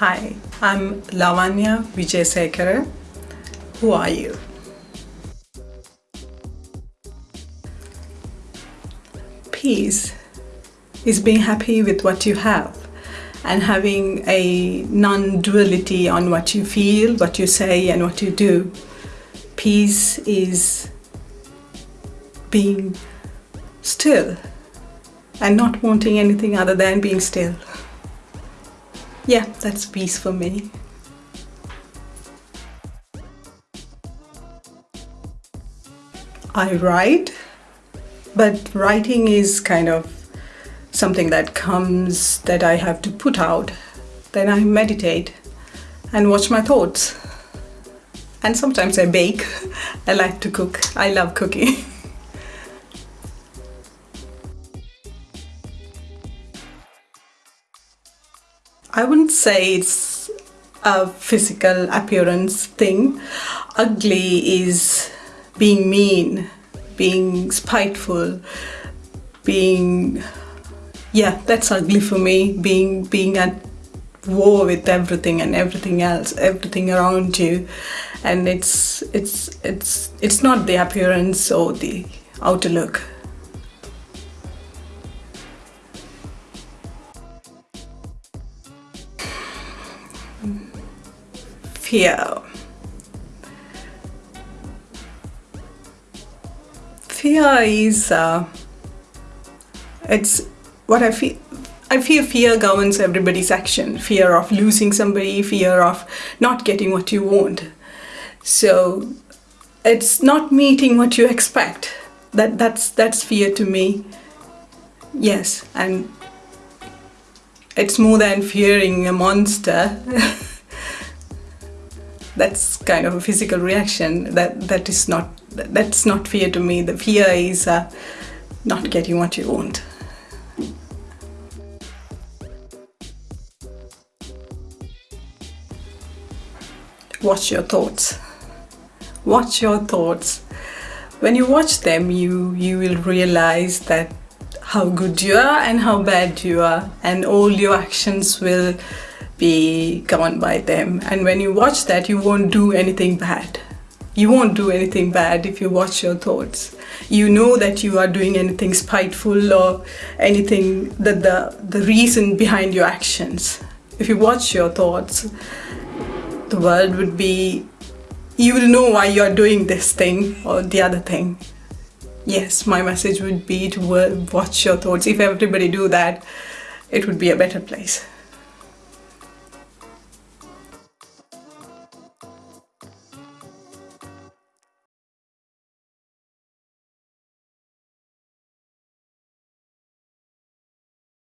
Hi, I'm Lavanya Vijayasekara. Who are you? Peace is being happy with what you have and having a non-duality on what you feel, what you say and what you do. Peace is being still and not wanting anything other than being still. Yeah, that's peace for me. I write, but writing is kind of something that comes that I have to put out. Then I meditate and watch my thoughts. And sometimes I bake. I like to cook. I love cooking. I wouldn't say it's a physical appearance thing. Ugly is being mean, being spiteful, being yeah, that's ugly for me. Being being at war with everything and everything else, everything around you, and it's it's it's it's not the appearance or the outer look. Fear. Fear is uh, it's what I feel I feel fear governs everybody's action. Fear of losing somebody, fear of not getting what you want. So it's not meeting what you expect. That that's that's fear to me. Yes, and it's more than fearing a monster. that's kind of a physical reaction. That that is not that's not fear to me. The fear is uh, not getting what you want. watch your thoughts watch your thoughts when you watch them you you will realize that how good you are and how bad you are and all your actions will be governed by them. And when you watch that you won't do anything bad. You won't do anything bad if you watch your thoughts. You know that you are doing anything spiteful or anything that the the reason behind your actions. If you watch your thoughts the world would be you will know why you're doing this thing or the other thing. Yes my message would be to watch your thoughts. If everybody do that it would be a better place